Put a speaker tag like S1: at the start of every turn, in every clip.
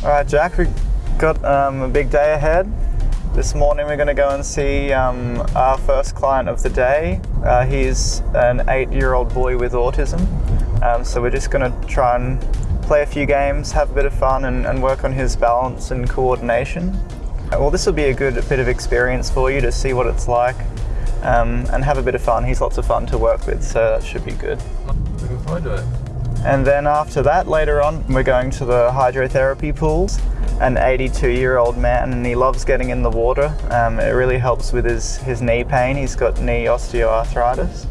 S1: All right, Jack, we've got um, a big day ahead. This morning we're going to go and see um, our first client of the day. Uh, he's an eight-year-old boy with autism. Um, so we're just going to try and play a few games, have a bit of fun and, and work on his balance and coordination. Uh, well, this will be a good bit of experience for you to see what it's like um, and have a bit of fun. He's lots of fun to work with, so that should be good.
S2: Looking forward to it.
S1: And then after that, later on, we're going to the hydrotherapy pools. An 82 year old man and he loves getting in the water. Um, it really helps with his, his knee pain. He's got knee osteoarthritis.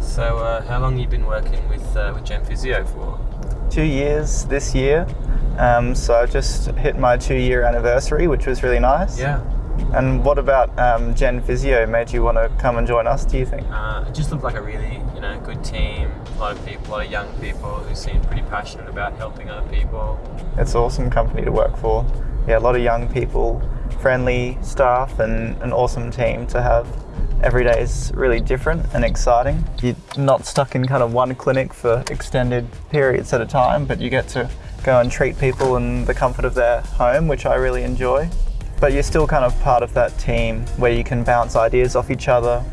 S2: So, uh, how long have you been working with uh, with Gen Physio for?
S1: Two years this year. Um, so I just hit my two year anniversary, which was really nice.
S2: Yeah.
S1: And what about um, Gen Physio made you want to come and join us, do you think?
S2: Uh, it just looked like a really, you know, good team. A lot of people, a lot of young people who seem pretty passionate about helping other people.
S1: It's an awesome company to work for. Yeah, a lot of young people, friendly staff, and an awesome team to have. Every day is really different and exciting. You're not stuck in kind of one clinic for extended periods at a time, but you get to go and treat people in the comfort of their home, which I really enjoy. But you're still kind of part of that team where you can bounce ideas off each other,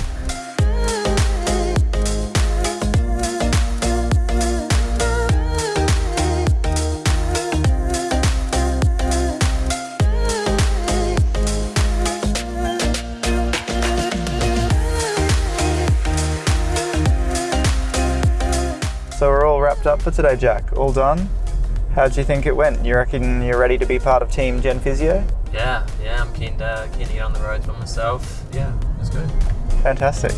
S1: So we're all wrapped up for today, Jack. All done. How do you think it went? You reckon you're ready to be part of Team Gen Physio?
S2: Yeah, yeah, I'm keen to, keen to get on the road for myself. Yeah, it was good.
S1: Fantastic.